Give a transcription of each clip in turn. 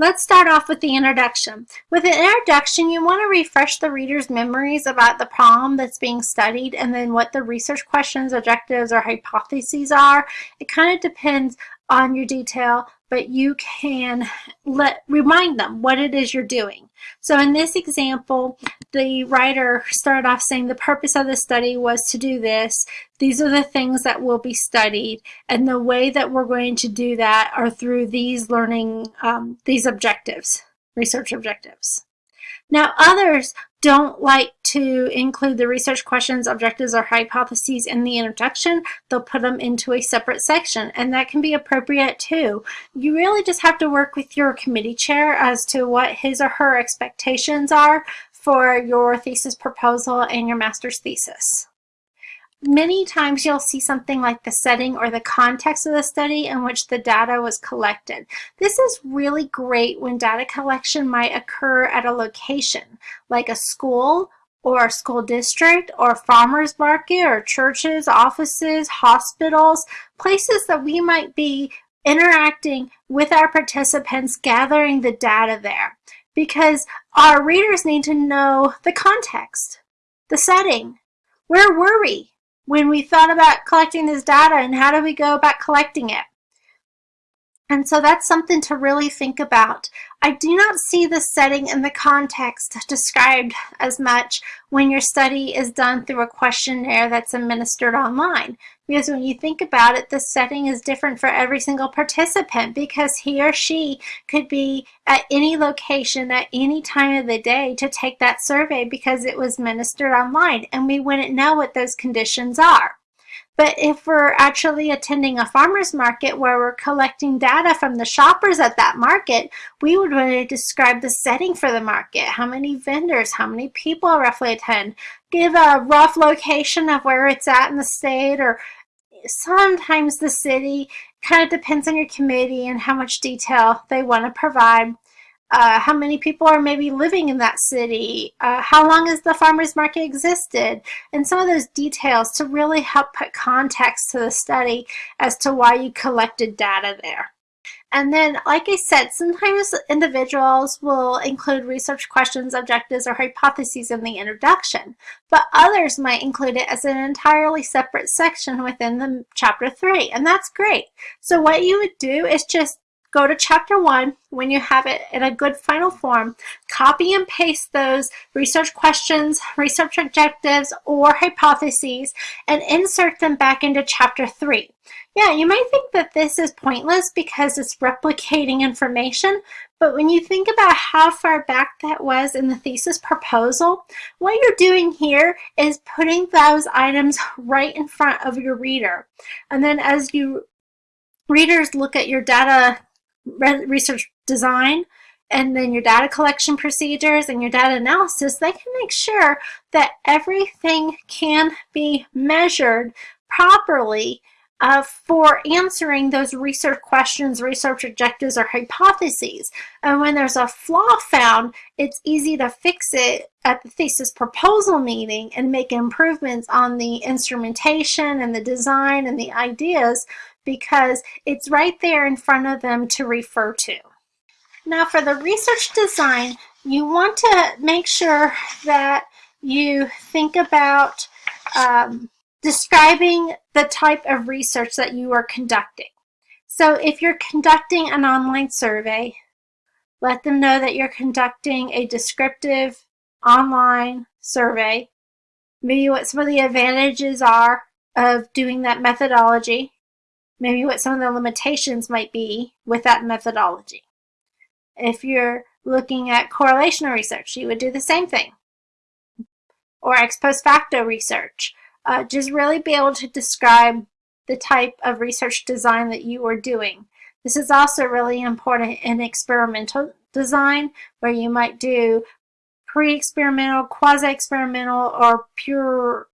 Let's start off with the introduction. With an introduction, you want to refresh the reader's memories about the problem that's being studied and then what the research questions, objectives, or hypotheses are. It kind of depends on your detail, but you can let remind them what it is you're doing. So in this example, the writer started off saying the purpose of the study was to do this. These are the things that will be studied. And the way that we're going to do that are through these learning, um, these objectives, research objectives. Now others don't like to include the research questions, objectives, or hypotheses in the introduction. They'll put them into a separate section and that can be appropriate too. You really just have to work with your committee chair as to what his or her expectations are for your thesis proposal and your master's thesis. Many times you'll see something like the setting or the context of the study in which the data was collected. This is really great when data collection might occur at a location, like a school or a school district or farmer's market or churches, offices, hospitals, places that we might be interacting with our participants, gathering the data there. Because our readers need to know the context, the setting, where were we? When we thought about collecting this data and how do we go about collecting it. And so that's something to really think about. I do not see the setting and the context described as much when your study is done through a questionnaire that's administered online. Because when you think about it, the setting is different for every single participant because he or she could be at any location at any time of the day to take that survey because it was ministered online and we wouldn't know what those conditions are. But if we're actually attending a farmer's market where we're collecting data from the shoppers at that market, we would want to describe the setting for the market, how many vendors, how many people roughly attend, give a rough location of where it's at in the state or sometimes the city kind of depends on your committee and how much detail they want to provide. Uh, how many people are maybe living in that city, uh, how long has the farmer's market existed, and some of those details to really help put context to the study as to why you collected data there. And then, like I said, sometimes individuals will include research questions, objectives, or hypotheses in the introduction, but others might include it as an entirely separate section within the chapter three, and that's great. So what you would do is just go to chapter one when you have it in a good final form, copy and paste those research questions, research objectives, or hypotheses, and insert them back into chapter three. Yeah, you might think that this is pointless because it's replicating information, but when you think about how far back that was in the thesis proposal, what you're doing here is putting those items right in front of your reader. And then as you readers look at your data research design, and then your data collection procedures and your data analysis, they can make sure that everything can be measured properly uh, for answering those research questions, research objectives, or hypotheses. And when there's a flaw found, it's easy to fix it at the thesis proposal meeting and make improvements on the instrumentation and the design and the ideas because it's right there in front of them to refer to. Now for the research design, you want to make sure that you think about um, describing the type of research that you are conducting. So if you're conducting an online survey, let them know that you're conducting a descriptive online survey, maybe what some of the advantages are of doing that methodology, maybe what some of the limitations might be with that methodology. If you're looking at correlational research, you would do the same thing. Or ex post facto research uh, just really be able to describe the type of research design that you are doing. This is also really important in experimental design where you might do pre-experimental, quasi-experimental, or pure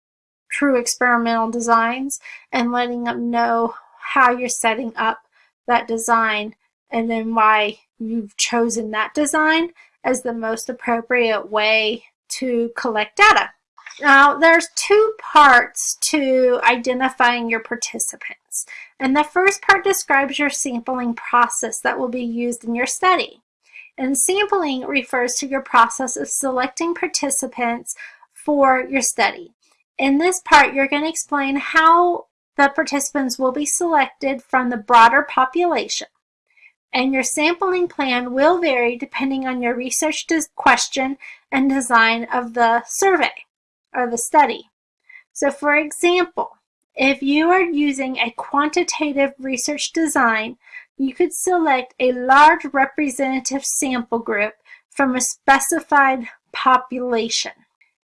true experimental designs and letting them know how you're setting up that design and then why you've chosen that design as the most appropriate way to collect data. Now, there's two parts to identifying your participants. And the first part describes your sampling process that will be used in your study. And sampling refers to your process of selecting participants for your study. In this part, you're going to explain how the participants will be selected from the broader population. And your sampling plan will vary depending on your research question and design of the survey or the study. So for example, if you are using a quantitative research design, you could select a large representative sample group from a specified population.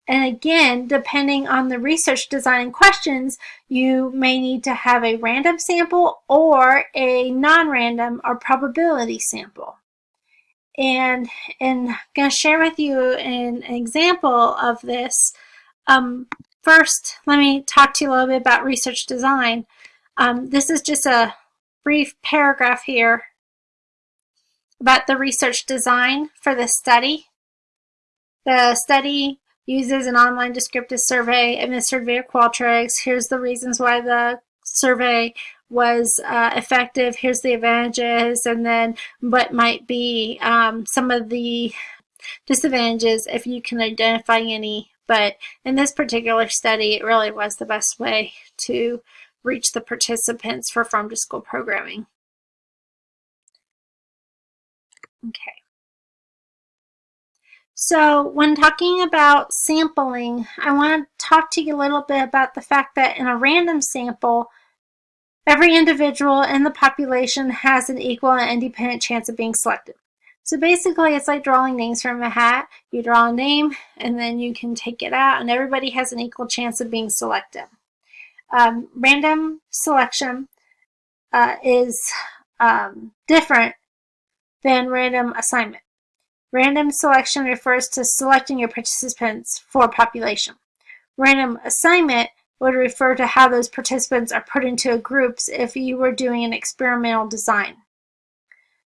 And again, depending on the research design questions, you may need to have a random sample or a non-random or probability sample. And, and I'm going to share with you an, example of this. Um, first, let me talk to you a little bit about research design. Um, this is just a brief paragraph here about the research design for the study. The study uses an online descriptive survey administered via Qualtrics. Here's the reasons why the survey was uh, effective. Here's the advantages, and then what might be um, some of the disadvantages if you can identify any. But in this particular study, it really was the best way to reach the participants for farm to school programming. Okay. So when talking about sampling, I want to talk to you a little bit about the fact that in a random sample, every individual in the population has an equal and independent chance of being selected. So basically, it's like drawing names from a hat. You draw a name, and then you can take it out, and everybody has an equal chance of being selected. Um, random selection uh, is um, different than random assignment. Random selection refers to selecting your participants for population. Random assignment would refer to how those participants are put into groups if you were doing an experimental design.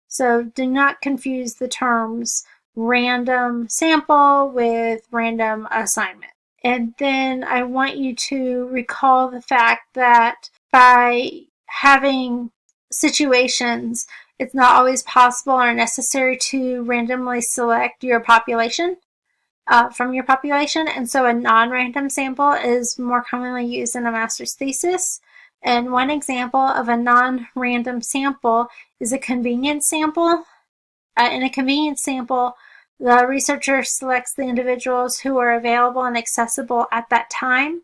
So do not confuse the terms random sample with random assignment. And then I want you to recall the fact that by having situations it's not always possible or necessary to randomly select your population uh, from your population, and so a non-random sample is more commonly used in a master's thesis. And one example of a non-random sample is a convenience sample. Uh, in a convenience sample, the researcher selects the individuals who are available and accessible at that time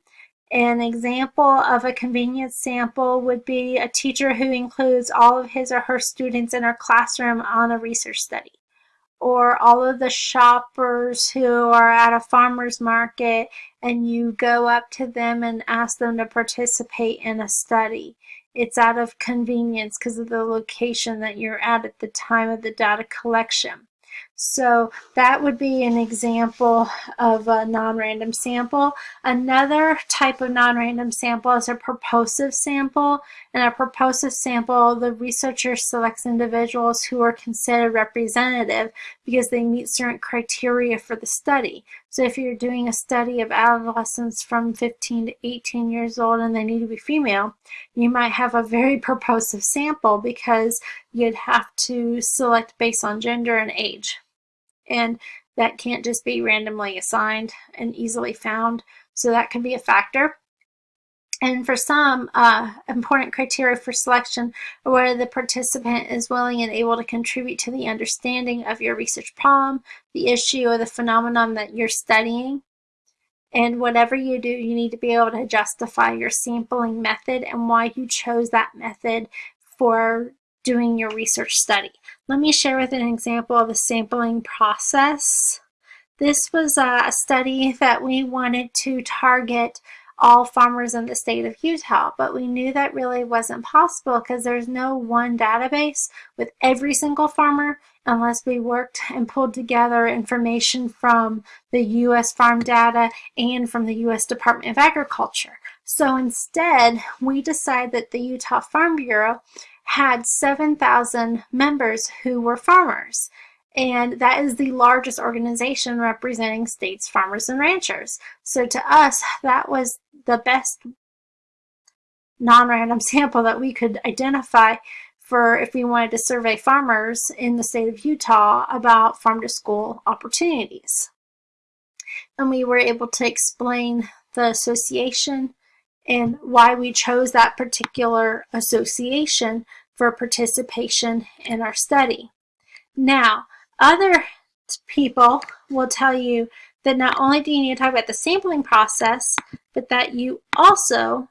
an example of a convenience sample would be a teacher who includes all of his or her students in her classroom on a research study. Or all of the shoppers who are at a farmer's market and you go up to them and ask them to participate in a study. It's out of convenience because of the location that you're at at the time of the data collection. So that would be an example of a non-random sample. Another type of non-random sample is a purposive sample. In a purposive sample, the researcher selects individuals who are considered representative because they meet certain criteria for the study. So if you're doing a study of adolescents from 15 to 18 years old and they need to be female, you might have a very purposive sample because you'd have to select based on gender and age and that can't just be randomly assigned and easily found. So that can be a factor. And for some, uh, important criteria for selection are whether the participant is willing and able to contribute to the understanding of your research problem, the issue, or the phenomenon that you're studying. And whatever you do, you need to be able to justify your sampling method and why you chose that method for doing your research study. Let me share with an example of a sampling process. This was a study that we wanted to target all farmers in the state of Utah, but we knew that really wasn't possible because there's no one database with every single farmer unless we worked and pulled together information from the U.S. farm data and from the U.S. Department of Agriculture. So instead, we decided that the Utah Farm Bureau had 7,000 members who were farmers. And that is the largest organization representing states, farmers, and ranchers. So to us, that was the best non-random sample that we could identify for if we wanted to survey farmers in the state of Utah about farm to school opportunities. And we were able to explain the association and why we chose that particular association for participation in our study. Now, other people will tell you that not only do you need to talk about the sampling process, but that you also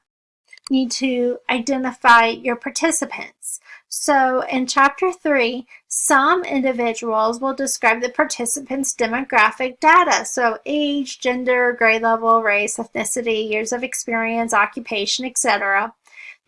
need to identify your participants. So in chapter three, some individuals will describe the participants' demographic data. So age, gender, grade level, race, ethnicity, years of experience, occupation, etc.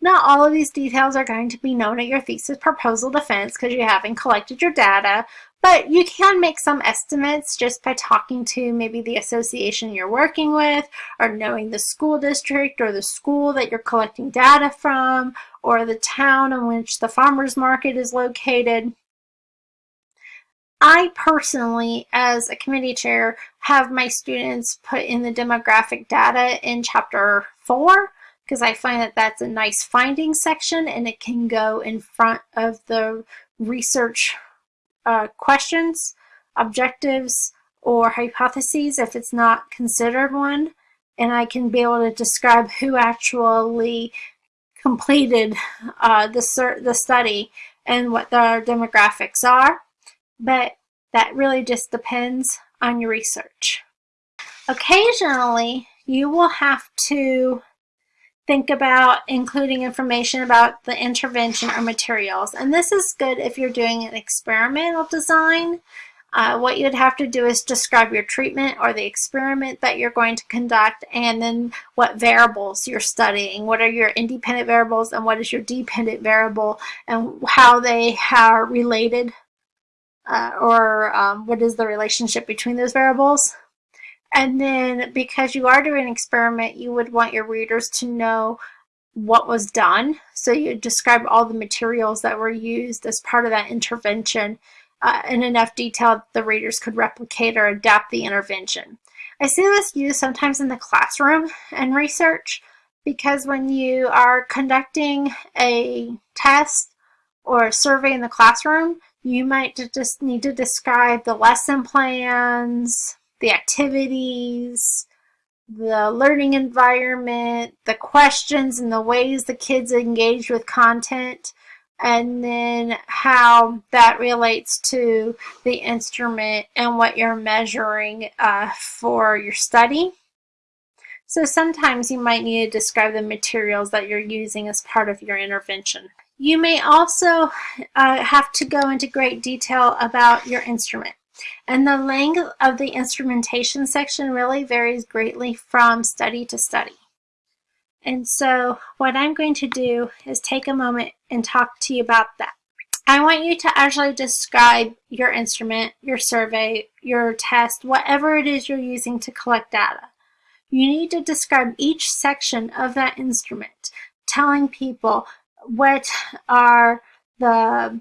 Not all of these details are going to be known at your thesis proposal defense because you haven't collected your data, but you can make some estimates just by talking to maybe the association you're working with or knowing the school district or the school that you're collecting data from or the town in which the farmer's market is located. I personally, as a committee chair, have my students put in the demographic data in chapter four because I find that that's a nice finding section and it can go in front of the research uh, questions, objectives, or hypotheses if it's not considered one. And I can be able to describe who actually completed uh, the, the study and what their demographics are. But that really just depends on your research. Occasionally, you will have to think about including information about the intervention or materials. And this is good if you're doing an experimental design. Uh, what you'd have to do is describe your treatment or the experiment that you're going to conduct and then what variables you're studying. What are your independent variables and what is your dependent variable and how they are related uh, or um, what is the relationship between those variables. And then because you are doing an experiment, you would want your readers to know what was done. So you describe all the materials that were used as part of that intervention uh, in enough detail that the readers could replicate or adapt the intervention. I see this used sometimes in the classroom and research because when you are conducting a test or a survey in the classroom, you might just need to describe the lesson plans, the activities, the learning environment, the questions and the ways the kids engage with content, and then how that relates to the instrument and what you're measuring uh, for your study. So sometimes you might need to describe the materials that you're using as part of your intervention. You may also uh, have to go into great detail about your instrument. And the length of the instrumentation section really varies greatly from study to study. And so what I'm going to do is take a moment and talk to you about that. I want you to actually describe your instrument, your survey, your test, whatever it is you're using to collect data. You need to describe each section of that instrument, telling people what are the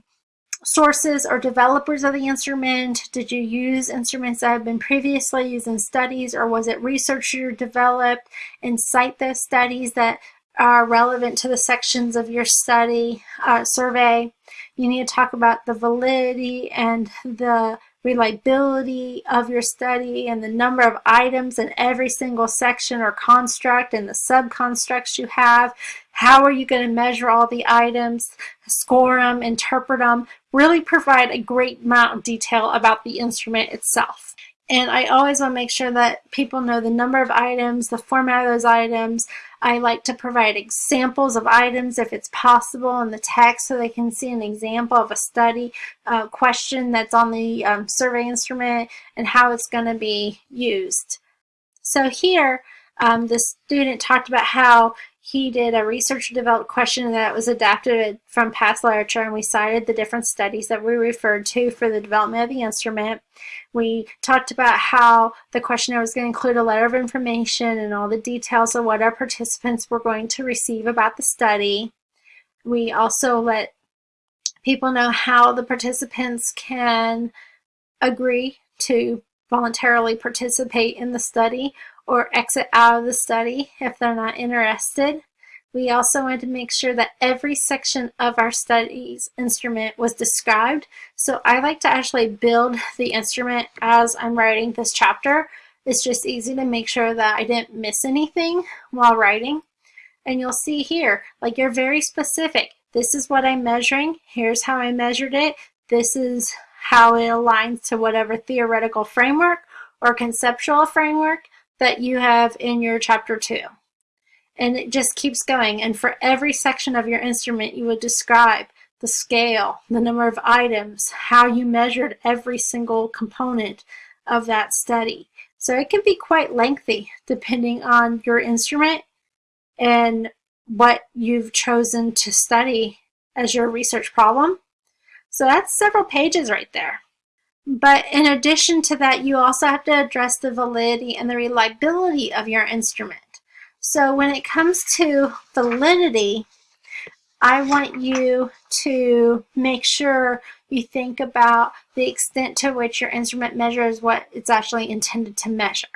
sources or developers of the instrument? Did you use instruments that have been previously used in studies or was it research you developed and cite those studies that are relevant to the sections of your study uh, survey. You need to talk about the validity and the reliability of your study and the number of items in every single section or construct and the subconstructs you have. How are you going to measure all the items, score them, interpret them, really provide a great amount of detail about the instrument itself. And I always want to make sure that people know the number of items, the format of those items. I like to provide examples of items if it's possible in the text so they can see an example of a study uh, question that's on the um, survey instrument and how it's going to be used. So here, um, the student talked about how he did a research developed question that was adapted from past literature and we cited the different studies that we referred to for the development of the instrument. We talked about how the questionnaire was going to include a letter of information and all the details of what our participants were going to receive about the study. We also let people know how the participants can agree to voluntarily participate in the study or exit out of the study if they're not interested. We also wanted to make sure that every section of our studies instrument was described. So I like to actually build the instrument as I'm writing this chapter. It's just easy to make sure that I didn't miss anything while writing. And you'll see here, like you're very specific. This is what I'm measuring. Here's how I measured it. This is how it aligns to whatever theoretical framework or conceptual framework that you have in your chapter two and it just keeps going. And for every section of your instrument, you would describe the scale, the number of items, how you measured every single component of that study. So it can be quite lengthy depending on your instrument and what you've chosen to study as your research problem. So that's several pages right there. But in addition to that, you also have to address the validity and the reliability of your instrument. So when it comes to validity, I want you to make sure you think about the extent to which your instrument measures what it's actually intended to measure.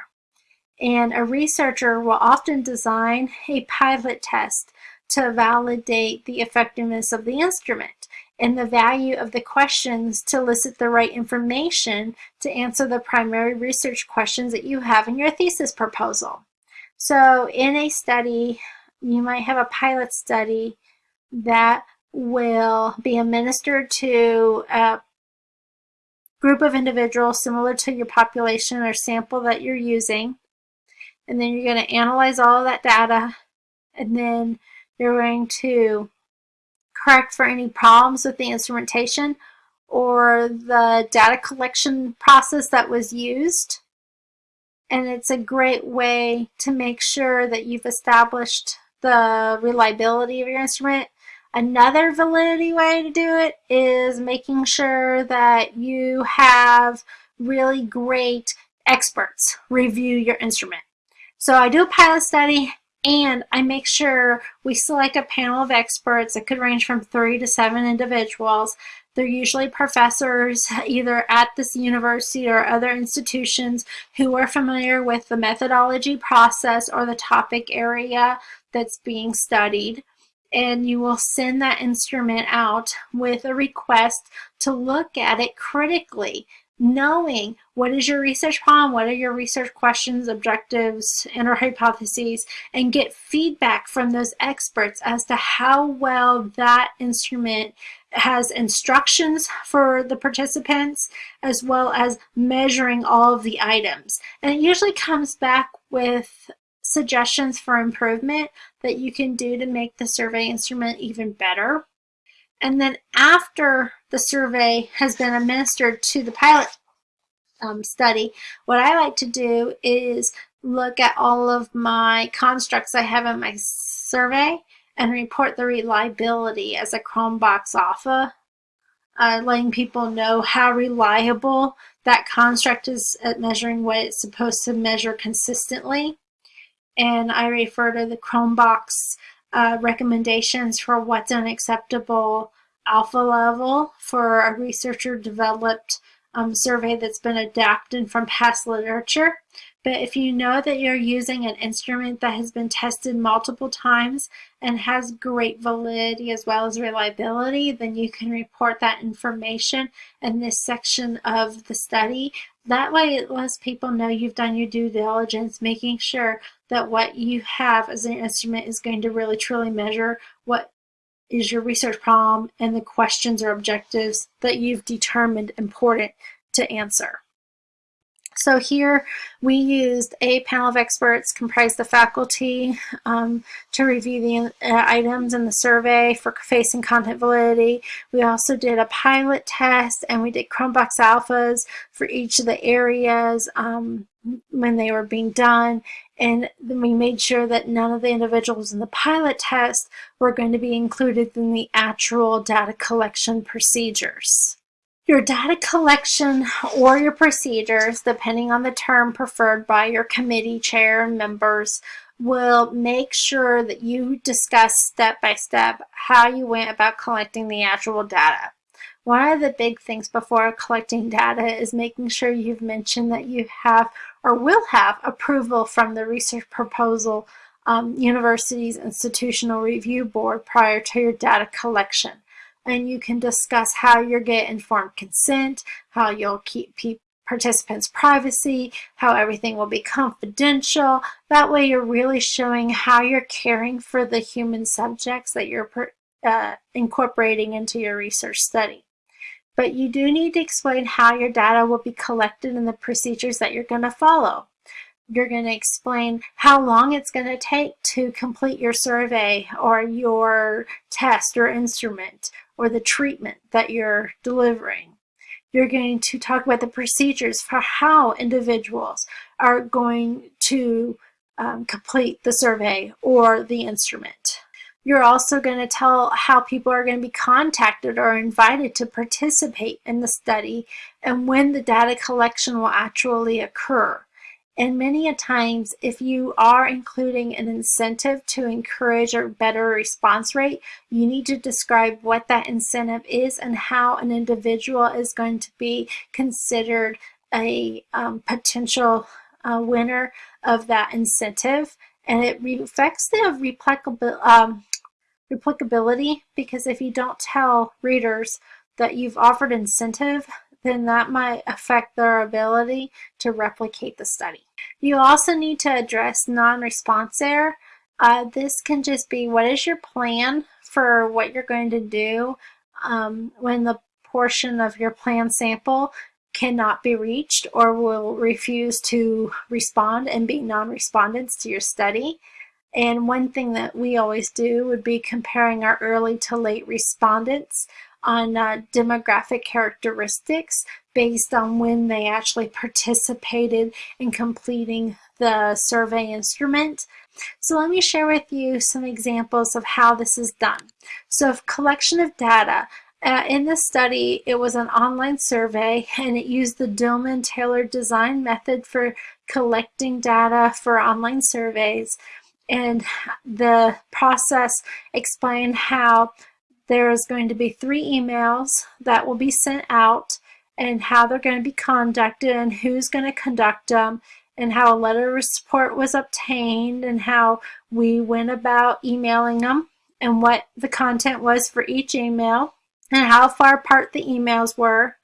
And a researcher will often design a pilot test to validate the effectiveness of the instrument and the value of the questions to elicit the right information to answer the primary research questions that you have in your thesis proposal. So in a study, you might have a pilot study that will be administered to a group of individuals similar to your population or sample that you're using. And then you're going to analyze all of that data and then you're going to correct for any problems with the instrumentation or the data collection process that was used and it's a great way to make sure that you've established the reliability of your instrument. Another validity way to do it is making sure that you have really great experts review your instrument. So I do a pilot study and I make sure we select a panel of experts. It could range from three to seven individuals they're usually professors either at this university or other institutions who are familiar with the methodology process or the topic area that's being studied. And you will send that instrument out with a request to look at it critically knowing what is your research problem, what are your research questions, objectives, and or hypotheses, and get feedback from those experts as to how well that instrument has instructions for the participants as well as measuring all of the items. And it usually comes back with suggestions for improvement that you can do to make the survey instrument even better. And then after the survey has been administered to the pilot um, study, what I like to do is look at all of my constructs I have in my survey and report the reliability as a Cronbach's alpha, uh, letting people know how reliable that construct is at measuring what it's supposed to measure consistently. And I refer to the Cronbach's uh, recommendations for what's an acceptable alpha level for a researcher developed um, survey that's been adapted from past literature. But if you know that you're using an instrument that has been tested multiple times and has great validity as well as reliability, then you can report that information in this section of the study. That way it lets people know you've done your due diligence, making sure that what you have as an instrument is going to really truly measure what is your research problem and the questions or objectives that you've determined important to answer. So here we used a panel of experts comprised of faculty um, to review the uh, items in the survey for face and content validity. We also did a pilot test and we did Cronbach's alphas for each of the areas um, when they were being done. And we made sure that none of the individuals in the pilot test were going to be included in the actual data collection procedures. Your data collection or your procedures, depending on the term preferred by your committee chair and members, will make sure that you discuss step by step how you went about collecting the actual data. One of the big things before collecting data is making sure you've mentioned that you have or will have approval from the research proposal um, university's institutional review board prior to your data collection. And you can discuss how you'll get informed consent, how you'll keep participants' privacy, how everything will be confidential. That way you're really showing how you're caring for the human subjects that you're uh, incorporating into your research study. But you do need to explain how your data will be collected and the procedures that you're going to follow. You're going to explain how long it's going to take to complete your survey or your test or instrument or the treatment that you're delivering you're going to talk about the procedures for how individuals are going to um, complete the survey or the instrument. You're also going to tell how people are going to be contacted or invited to participate in the study and when the data collection will actually occur. And many a times, if you are including an incentive to encourage a better response rate, you need to describe what that incentive is and how an individual is going to be considered a um, potential uh, winner of that incentive. And it affects the replicability, um, replicability because if you don't tell readers that you've offered incentive, then that might affect their ability to replicate the study. You also need to address non-response error. Uh, this can just be what is your plan for what you're going to do um, when the portion of your plan sample cannot be reached or will refuse to respond and be non-respondents to your study. And one thing that we always do would be comparing our early to late respondents on uh, demographic characteristics based on when they actually participated in completing the survey instrument. So let me share with you some examples of how this is done. So collection of data. Uh, in this study, it was an online survey and it used the Dillman Tailored design method for collecting data for online surveys. And the process explained how there's going to be three emails that will be sent out and how they're going to be conducted and who's going to conduct them and how a letter of support was obtained and how we went about emailing them and what the content was for each email and how far apart the emails were.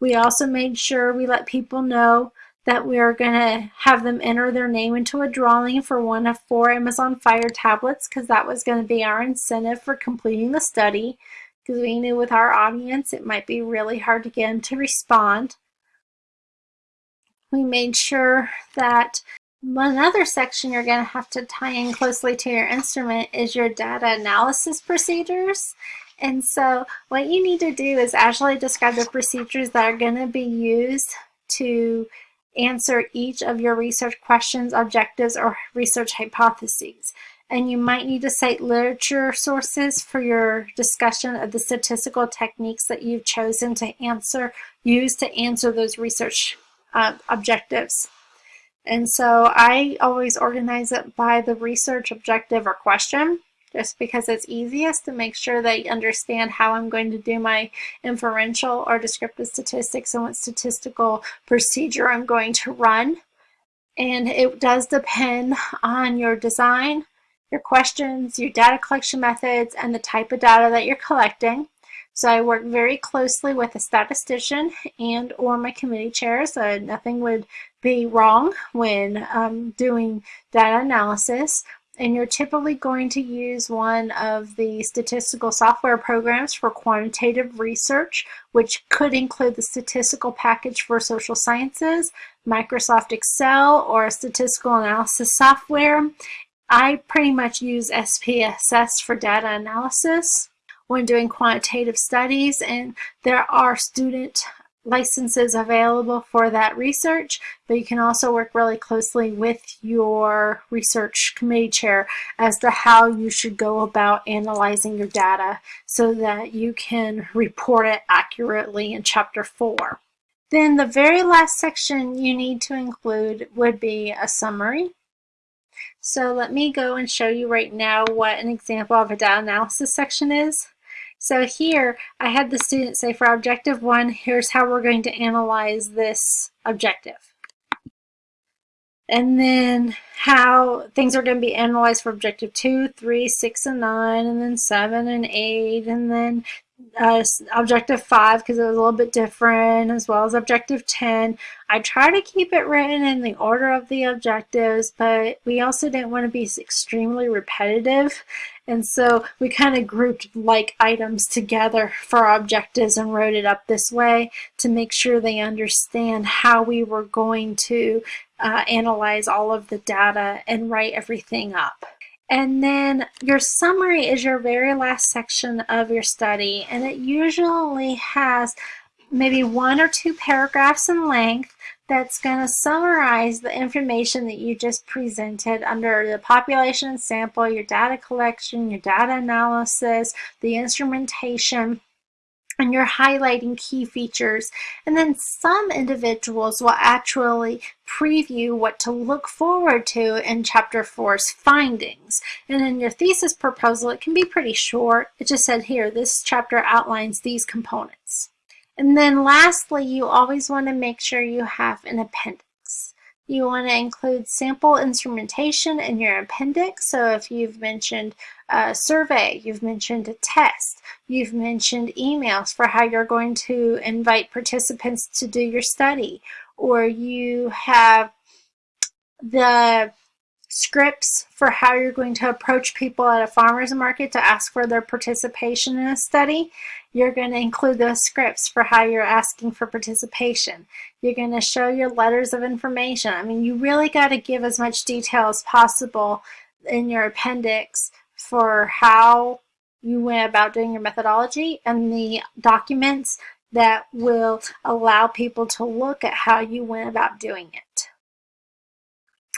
We also made sure we let people know that we are going to have them enter their name into a drawing for one of four Amazon Fire tablets because that was going to be our incentive for completing the study because we knew with our audience it might be really hard to get them to respond. We made sure that another section you're going to have to tie in closely to your instrument is your data analysis procedures. And so what you need to do is actually describe the procedures that are going to be used to answer each of your research questions, objectives, or research hypotheses. And you might need to cite literature sources for your discussion of the statistical techniques that you've chosen to answer, use to answer those research uh, objectives. And so I always organize it by the research objective or question just because it's easiest to make sure that you understand how I'm going to do my inferential or descriptive statistics and what statistical procedure I'm going to run. And it does depend on your design, your questions, your data collection methods, and the type of data that you're collecting. So I work very closely with a statistician and or my committee chair so nothing would be wrong when um, doing data analysis and you're typically going to use one of the statistical software programs for quantitative research, which could include the statistical package for social sciences, Microsoft Excel, or statistical analysis software. I pretty much use SPSS for data analysis when doing quantitative studies, and there are student licenses available for that research, but you can also work really closely with your research committee chair as to how you should go about analyzing your data so that you can report it accurately in chapter 4. Then the very last section you need to include would be a summary. So let me go and show you right now what an example of a data analysis section is. So here I had the student say for objective one, here's how we're going to analyze this objective. and then how things are going to be analyzed for objective two, three, six, and 9, and then 7 and 8, and then uh, objective 5 because it was a little bit different, as well as objective 10. I try to keep it written in the order of the objectives, but we also didn't want to be extremely repetitive. And so we kind of grouped like items together for objectives and wrote it up this way to make sure they understand how we were going to uh, analyze all of the data and write everything up. And then your summary is your very last section of your study, and it usually has maybe one or two paragraphs in length that's going to summarize the information that you just presented under the population sample, your data collection, your data analysis, the instrumentation, and you're highlighting key features. And then some individuals will actually preview what to look forward to in chapter four's findings. And in your thesis proposal, it can be pretty short. It just said here, this chapter outlines these components. And then lastly, you always want to make sure you have an appendix. You want to include sample instrumentation in your appendix. So if you've mentioned a survey, you've mentioned a test, you've mentioned emails for how you're going to invite participants to do your study, or you have the scripts for how you're going to approach people at a farmer's market to ask for their participation in a study. You're going to include those scripts for how you're asking for participation. You're going to show your letters of information. I mean, you really got to give as much detail as possible in your appendix for how you went about doing your methodology and the documents that will allow people to look at how you went about doing it.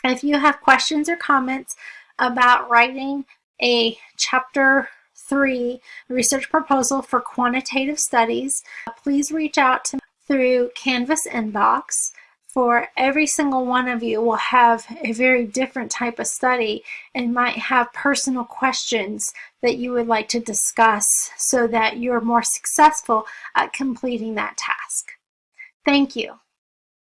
If you have questions or comments about writing a chapter three research proposal for quantitative studies, please reach out to me through Canvas inbox. For every single one of you will have a very different type of study and might have personal questions that you would like to discuss so that you're more successful at completing that task. Thank you.